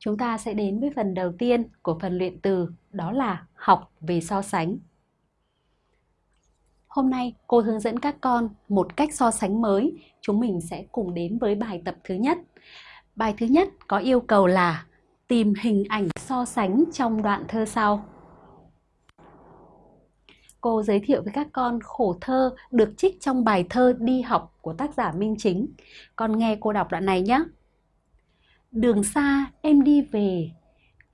chúng ta sẽ đến với phần đầu tiên của phần luyện từ, đó là học về so sánh. Hôm nay cô hướng dẫn các con một cách so sánh mới. Chúng mình sẽ cùng đến với bài tập thứ nhất. Bài thứ nhất có yêu cầu là tìm hình ảnh so sánh trong đoạn thơ sau. Cô giới thiệu với các con khổ thơ được trích trong bài thơ Đi học của tác giả Minh Chính. Con nghe cô đọc đoạn này nhé. Đường xa em đi về,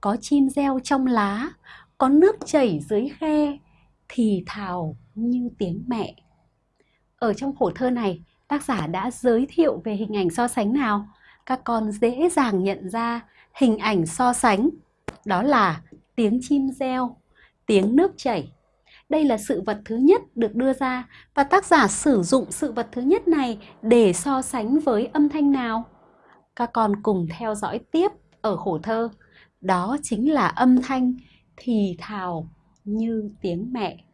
có chim reo trong lá, có nước chảy dưới khe, thì thào như tiếng mẹ. Ở trong khổ thơ này, tác giả đã giới thiệu về hình ảnh so sánh nào? Các con dễ dàng nhận ra hình ảnh so sánh. Đó là tiếng chim reo, tiếng nước chảy. Đây là sự vật thứ nhất được đưa ra và tác giả sử dụng sự vật thứ nhất này để so sánh với âm thanh nào? Các con cùng theo dõi tiếp ở khổ thơ. Đó chính là âm thanh thì thào như tiếng mẹ.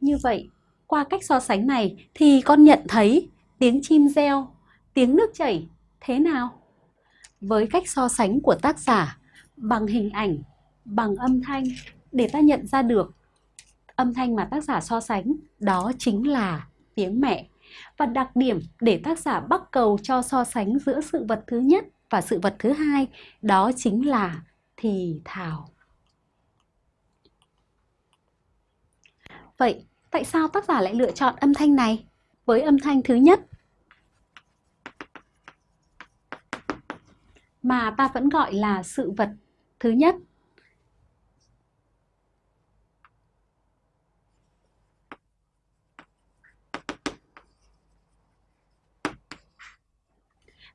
Như vậy, qua cách so sánh này thì con nhận thấy tiếng chim reo, tiếng nước chảy thế nào? Với cách so sánh của tác giả bằng hình ảnh, bằng âm thanh để ta nhận ra được âm thanh mà tác giả so sánh đó chính là tiếng mẹ. Và đặc điểm để tác giả bắt cầu cho so sánh giữa sự vật thứ nhất và sự vật thứ hai, đó chính là thì thào. Vậy, tại sao tác giả lại lựa chọn âm thanh này với âm thanh thứ nhất? Mà ta vẫn gọi là sự vật thứ nhất.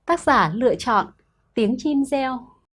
Tác giả lựa chọn tiếng chim reo.